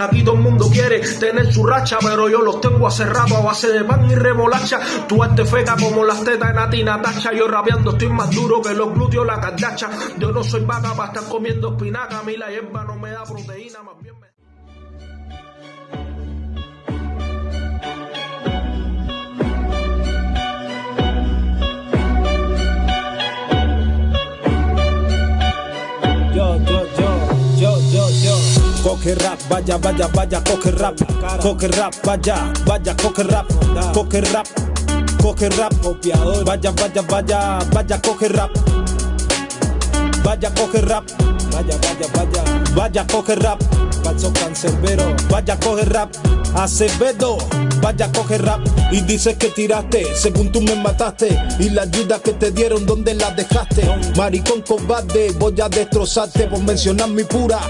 Aquí todo el mundo quiere tener su racha, pero yo los tengo acerrados a base de pan y remolacha. Tú este feca como las tetas de Nati Natacha. Yo rapeando estoy más duro que los glúteos la cardacha. Yo no soy vaca para estar comiendo espinaca. A mí la hierba no me da proteína, más bien me... Coque rap, vaya, vaya, vaya, coque rap. Coque rap, vaya, vaya, coque rap. Coque rap, coque rap. Copiador. Vaya, vaya, vaya, vaya, coque rap. Vaya, coge rap. Vaya, vaya, vaya. Vaya, coge rap. Falso cancerbero. Vaya, coge rap. Acevedo. Vaya, coge rap. Y dices que tiraste, según tú me mataste. Y la ayuda que te dieron, ¿dónde la dejaste? Maricón cobarde, voy a destrozarte por mencionar mi pura.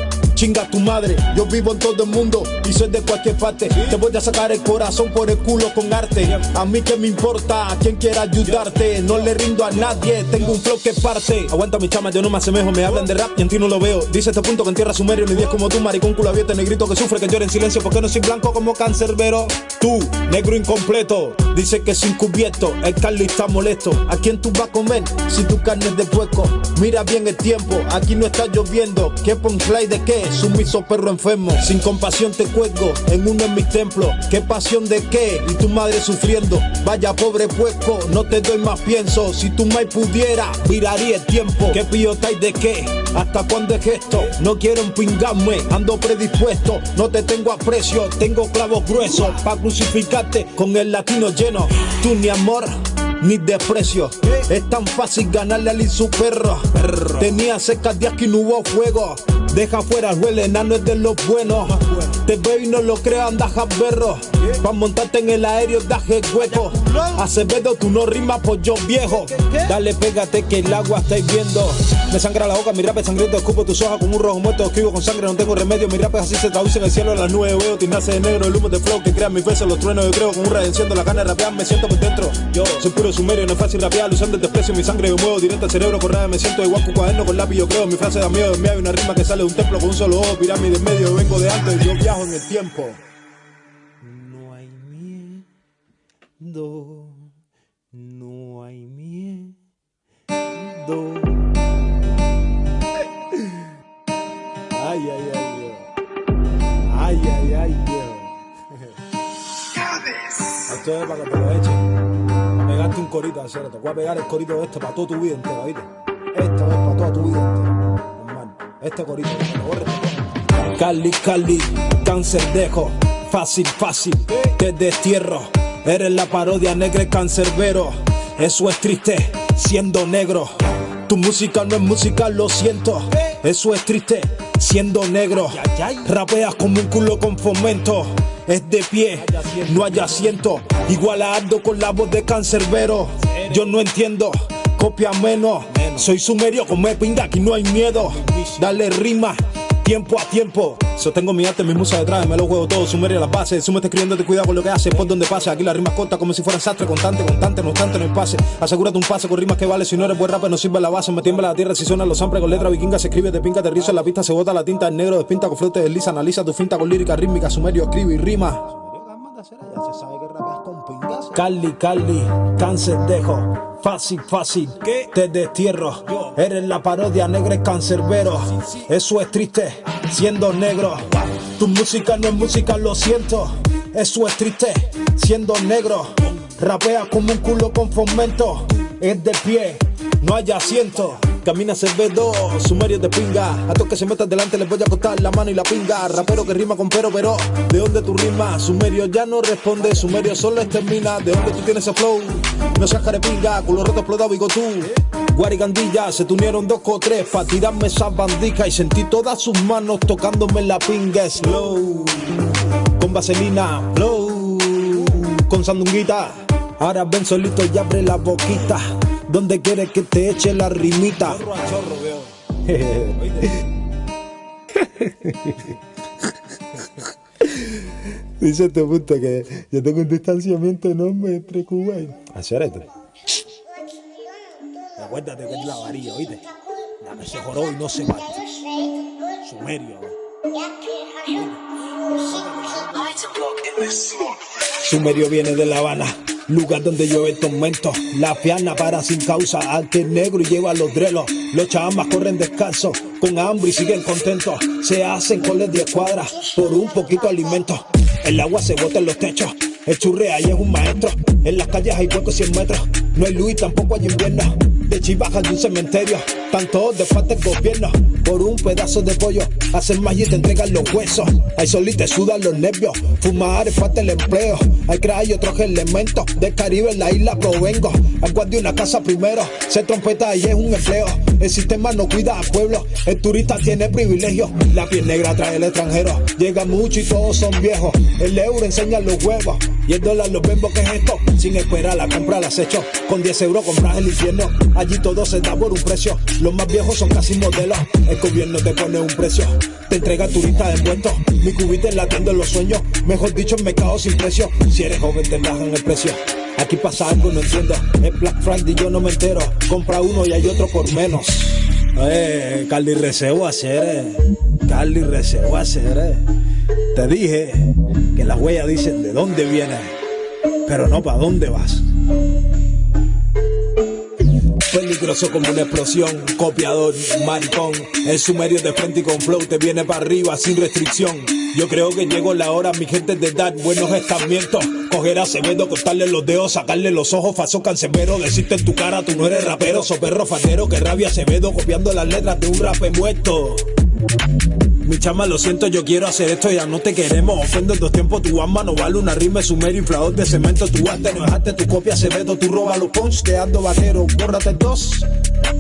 Chinga tu madre, yo vivo en todo el mundo y soy de cualquier parte. Te voy a sacar el corazón por el culo con arte. A mí que me importa, a quien quiera ayudarte. No le rindo a nadie, tengo un flow que parte. Aguanta mi chama, yo no me asemejo, me hablan de rap y en ti no lo veo. Dice este punto que en tierra sumerio, ni 10 como tú, maricón culo abierto, negrito que sufre, que llora en silencio, porque no soy blanco como cancerbero. Tú, negro incompleto, dice que sin cubierto, el Carly está molesto. ¿A quién tú vas a comer si tu carne es de puerco? Mira bien el tiempo, aquí no está lloviendo. ¿Qué punchline de qué? Sumiso perro enfermo. Sin compasión te cuelgo en uno de mis templos. ¿Qué pasión de qué? Y tu madre sufriendo. Vaya pobre puerco, no te doy más pienso. Si tu mai pudiera, miraría el tiempo. ¿Qué pillotáis de qué? ¿Hasta cuándo es esto? No quiero empingarme, ando predispuesto. No te tengo aprecio, tengo clavos gruesos. Pa' crucificarte con el latino lleno. Tú ni amor ni desprecio. Es tan fácil ganarle al su perro. Tenía cerca días que no hubo fuego. Deja fuera el enano es de los buenos. Te veo y no lo creo, andas berro. Pa' montarte en el aéreo, daje hueco. Acevedo, tú no rimas por yo viejo. Dale, pégate que el agua estáis viendo. Me sangra la boca, mi rap es sangriento. Escupo tus hojas como un rojo muerto. Escribo con sangre, no tengo remedio. Mi rap es así, se traduce en el cielo. Las nubes veo, nace de negro. El humo de flow que crea mis besos, los truenos. Yo creo con un enciendo la gana de rapear. Me siento por dentro. Yo soy puro sumerio, no es fácil rapear. Usando el desprecio, mi sangre yo muevo directo al cerebro. Correa, me siento igual un cuaderno con lápiz. Yo creo, mi frase da miedo. En mí hay una rima que sale de un templo con un solo ojo. Pirámide en medio, vengo de antes. Yo viajo en el tiempo. No hay miedo. No hay miedo. Ay, ay, ay, Dios. Ay, ay, ay, Dios. Esto es para que te lo echen. A pegarte un corito, hacer Te voy a pegar el corito este para toda tu vida entera, ¿viste? Esto es para toda tu vida entera. Este corito. Cali, Cali, cáncer dejo. Fácil, fácil, te destierro. Eres la parodia negra y cancerbero. Eso es triste, siendo negro. Tu música no es música, lo siento. Eso es triste, siendo negro. Rapeas como un culo con fomento. Es de pie, no hay asiento. Igual a Aldo con la voz de cancerbero. Yo no entiendo, copia menos. Soy sumerio, como pinga, aquí no hay miedo. Dale rima, tiempo a tiempo. Sostengo mi arte, mi musa detrás, me lo juego todo, sumerio a las bases. Sume escribiendo, te cuidado con lo que haces, por donde pase. Aquí las rimas cortas como si fuera sastre, constante, constante, no obstante, no hay pase. Asegúrate un pase con rimas que vale, si no eres buen rapper, no sirve la base. Me tiembla la tierra si suena los samples con letra vikinga, se escribe, te pinca, te rizo en la pista, se bota la tinta, el negro despinta con flote, desliza, analiza tu finta con lírica rítmica, sumerio, escribe y rima. Cali, Cali, cáncer dejo. Fácil, fácil, te destierro. Eres la parodia negra y cancerbero. Eso es triste, siendo negro. Tu música no es música, lo siento. Eso es triste, siendo negro. Rapea como un culo con fomento. Es de pie, no hay asiento. Camina Cervedo, sumerio de pinga. A todos que se metan delante les voy a cortar la mano y la pinga. Rapero que rima con pero, pero. ¿De dónde tú rimas? Sumerio ya no responde. Sumerio solo extermina. ¿De dónde tú tienes ese flow? No seas carepinga, culo roto explotado y tú. Guarigandilla, se tunieron dos o tres pa' tirarme esas bandijas y sentí todas sus manos tocándome la pinga slow. Con vaselina, flow. Con sandunguita. Ahora ven solito y abre la boquita. Donde quieres que te eche la rimita. Dice este punto que yo tengo un distanciamiento enorme entre Cuba y. Hacer esto. Acuérdate que es la varilla, ¿oíste? La que se joró y no se parte. Sumerio. Sumerio viene de La Habana, lugar donde llueve tormento. La fiana para sin causa, que negro y lleva los drelos. Los chamas corren descalzos, con hambre y siguen contentos. Se hacen coles de cuadras por un poquito alimento. El agua se bota en los techos, el churre ahí es un maestro. En las calles hay huecos 100 metros, no hay luz y tampoco hay invierno. De chivajas de un cementerio, tanto de parte del gobierno. Por un pedazo de pollo, hacen más y te entregan los huesos. Hay sol y te sudan los nervios, fumar es parte del empleo. Hay crack y otros elementos, del Caribe en la isla provengo. Agua de una casa primero, se trompeta y es un empleo. El sistema no cuida al pueblo, el turista tiene privilegio. La piel negra trae el extranjero, llega mucho y todos son viejos. El euro enseña los huevos y el dólar los vemos que es esto. Sin esperar la compra las hecho, con 10 euros compras el infierno. Allí todo se da por un precio. Los más viejos son casi modelos. El gobierno te pone un precio. Te entrega turista de envuelto. Mi cubita enlatiendo en los sueños. Mejor dicho, en mercado sin precio. Si eres joven, te bajan el precio. Aquí pasa algo, no entiendo. Es Black Friday, yo no me entero. Compra uno y hay otro por menos. Eh, Carly Recebo hacer, eh. Carly Recebo hacer, eh. Te dije que las huellas dicen de dónde vienes, pero no para dónde vas. Peligroso como una explosión, copiador, maricón. El sumerio de frente y con flow te viene para arriba sin restricción. Yo creo que llegó la hora, mi gente, de dar buenos estamientos. Coger a Acevedo, cortarle los dedos, sacarle los ojos, faso cancebero. Decirte en tu cara, tú no eres rapero, so perro fatero, que rabia Acevedo, copiando las letras de un rap muerto. Mi chama, lo siento, yo quiero hacer esto, ya no te queremos. Ofendo en dos tiempos, tu alma no vale una rima, sumerio, inflador de cemento. Tu arte no dejaste tu copia, se vedo, tú robas los punch, quedando vaquero, bórrate dos.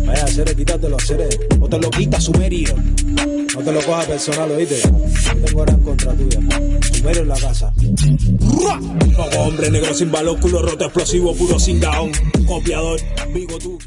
Vaya, hacer, quítatelo, hacer, o te lo quita, sumerio. No te lo cojas personal, oíste. Tengo gran contra tuya. Sumerio en la casa. Hombre negro sin valor, culo roto, explosivo, puro sin down. Copiador, vivo tú.